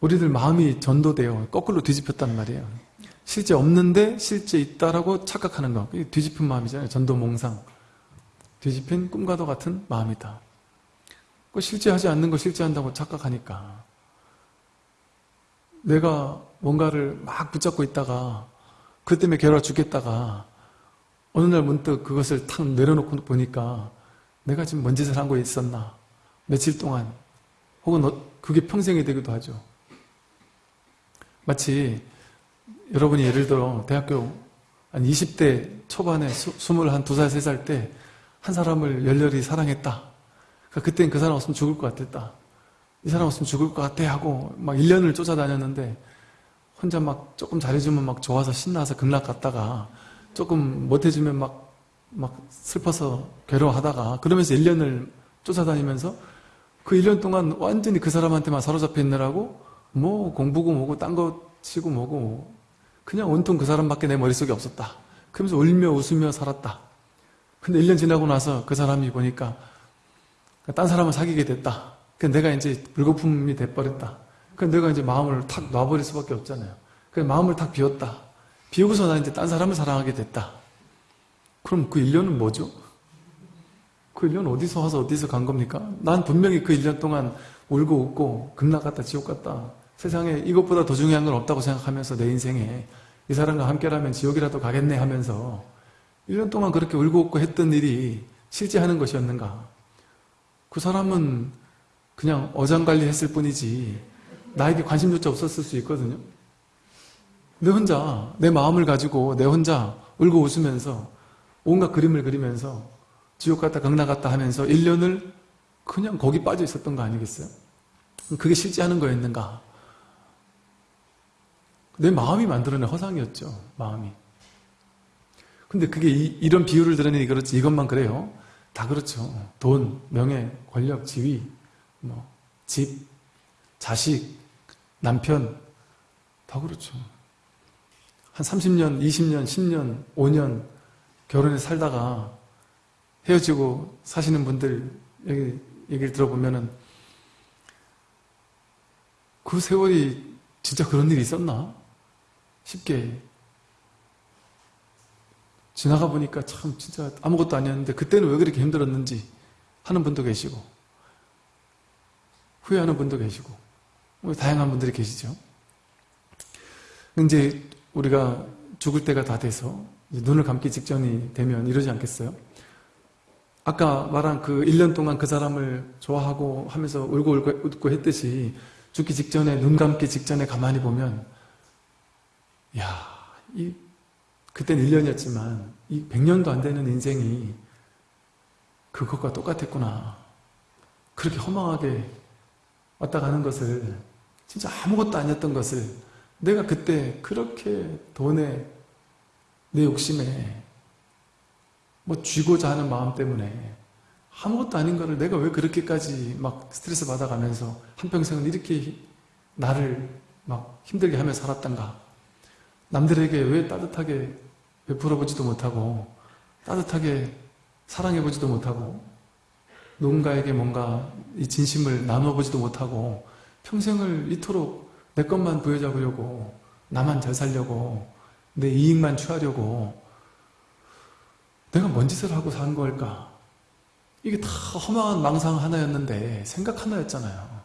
우리들 마음이 전도돼요. 거꾸로 뒤집혔단 말이에요. 실제 없는데 실제 있다라고 착각하는 거. 뒤집힌 마음이잖아요. 전도몽상. 뒤집힌 꿈과도 같은 마음이다. 그 실제 하지 않는 거 실제 한다고 착각하니까. 내가 뭔가를 막 붙잡고 있다가 그 때문에 괴로워 죽겠다가 어느 날 문득 그것을 탁 내려놓고 보니까 내가 지금 뭔 짓을 한 거에 있었나 며칠 동안 혹은 어, 그게 평생이 되기도 하죠 마치 여러분이 예를 들어 대학교 한 20대 초반에 21살, 3살 때 한 사람을 열렬히 사랑했다. 그러니까 그땐 그 사람 없으면 죽을 것 같았다. 이 사람 없으면 죽을 것 같아 하고 막 1년을 쫓아다녔는데 혼자 막 조금 잘해주면 막 좋아서 신나서 극락 갔다가 조금 못해주면 막, 막 슬퍼서 괴로워하다가 그러면서 1년을 쫓아다니면서 그 1년 동안 완전히 그 사람한테만 사로잡혀 있느라고 뭐 공부고 뭐고 딴 거 치고 뭐고 그냥 온통 그 사람밖에 내 머릿속에 없었다. 그러면서 울며 웃으며 살았다. 근데 1년 지나고 나서 그 사람이 보니까 딴 사람을 사귀게 됐다. 그 내가 이제 불거품이 돼버렸다. 그 내가 이제 마음을 탁 놔버릴 수밖에 없잖아요. 그 마음을 탁 비웠다. 비우고서 나 이제 딴 사람을 사랑하게 됐다. 그럼 그 1년은 뭐죠? 그 1년 어디서 와서 어디서 간 겁니까? 난 분명히 그 1년 동안 울고 웃고 극락 갔다 지옥 갔다 세상에 이것보다 더 중요한 건 없다고 생각하면서 내 인생에 이 사람과 함께라면 지옥이라도 가겠네 하면서 1년 동안 그렇게 울고 웃고 했던 일이 실제 하는 것이었는가? 그 사람은 그냥 어장관리 했을 뿐이지 나에게 관심조차 없었을 수 있거든요. 내 혼자 내 마음을 가지고 내 혼자 울고 웃으면서 온갖 그림을 그리면서 지옥 갔다 강나 갔다 하면서 1년을 그냥 거기 빠져 있었던 거 아니겠어요? 그게 실제 하는 거였는가? 내 마음이 만들어낸 허상이었죠. 마음이. 근데 그게 이, 런 비유를 들으니 그렇지 이것만 그래요. 다 그렇죠. 돈, 명예, 권력, 지위, 뭐, 집, 자식, 남편, 다 그렇죠. 한 30년, 20년, 10년, 5년 결혼해 살다가 헤어지고 사시는 분들 얘기, 얘기를 들어보면은 그 세월이 진짜 그런 일이 있었나? 쉽게 지나가 보니까 참 진짜 아무것도 아니었는데 그때는 왜 그렇게 힘들었는지 하는 분도 계시고 후회하는 분도 계시고 뭐 다양한 분들이 계시죠. 이제 우리가 죽을 때가 다 돼서 눈을 감기 직전이 되면 이러지 않겠어요? 아까 말한 그 1년 동안 그 사람을 좋아하고 하면서 울고 울고 웃고 했듯이 죽기 직전에 눈 감기 직전에 가만히 보면 야, 이 그땐 1년이었지만 이 100년도 안 되는 인생이 그것과 똑같았구나. 그렇게 허망하게 왔다 가는 것을 진짜 아무것도 아니었던 것을 내가 그때 그렇게 돈에 내 욕심에 뭐 쥐고자 하는 마음 때문에 아무것도 아닌 거를 내가 왜 그렇게까지 막 스트레스 받아가면서 한평생을 이렇게 나를 막 힘들게 하며 살았던가 남들에게 왜 따뜻하게 베풀어보지도 못하고 따뜻하게 사랑해보지도 못하고 누군가에게 뭔가 이 진심을 나눠보지도 못하고 평생을 이토록 내 것만 부여잡으려고 나만 잘 살려고 내 이익만 취하려고 내가 뭔 짓을 하고 산 걸까? 이게 다 허망한 망상 하나였는데 생각 하나였잖아요.